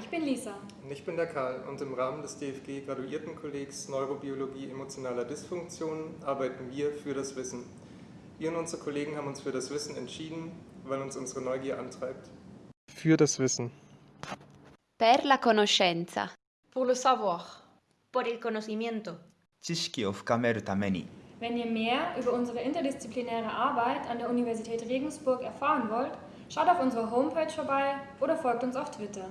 ich bin Lisa. Und ich bin der Karl und im Rahmen des DFG Graduiertenkollegs Neurobiologie emotionaler Dysfunktionen arbeiten wir für das Wissen. Wir und unsere Kollegen haben uns für das Wissen entschieden, weil uns unsere Neugier antreibt. Für das Wissen. Per la conoscenza. Pour le savoir. por el conocimiento. Wenn ihr mehr über unsere interdisziplinäre Arbeit an der Universität Regensburg erfahren wollt, schaut auf unserer Homepage vorbei oder folgt uns auf Twitter.